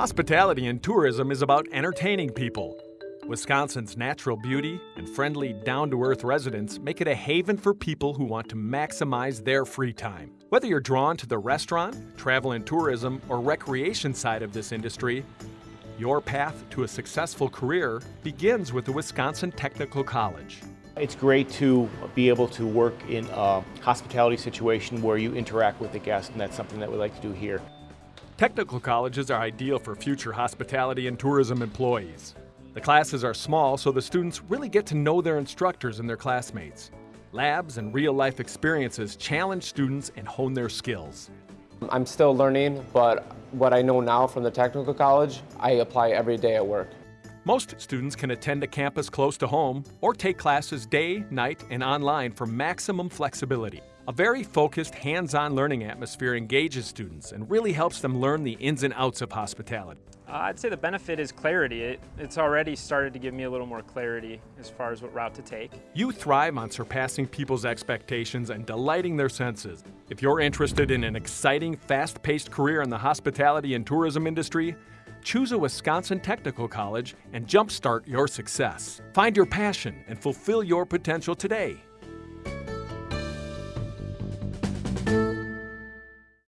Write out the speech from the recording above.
Hospitality and tourism is about entertaining people. Wisconsin's natural beauty and friendly, down to earth residents make it a haven for people who want to maximize their free time. Whether you're drawn to the restaurant, travel and tourism, or recreation side of this industry, your path to a successful career begins with the Wisconsin Technical College. It's great to be able to work in a hospitality situation where you interact with the guest, and that's something that we like to do here. Technical colleges are ideal for future hospitality and tourism employees. The classes are small, so the students really get to know their instructors and their classmates. Labs and real life experiences challenge students and hone their skills. I'm still learning, but what I know now from the technical college, I apply every day at work. Most students can attend a campus close to home or take classes day, night, and online for maximum flexibility. A very focused, hands-on learning atmosphere engages students and really helps them learn the ins and outs of hospitality. Uh, I'd say the benefit is clarity. It, it's already started to give me a little more clarity as far as what route to take. You thrive on surpassing people's expectations and delighting their senses. If you're interested in an exciting, fast-paced career in the hospitality and tourism industry, choose a Wisconsin Technical College and jumpstart your success. Find your passion and fulfill your potential today.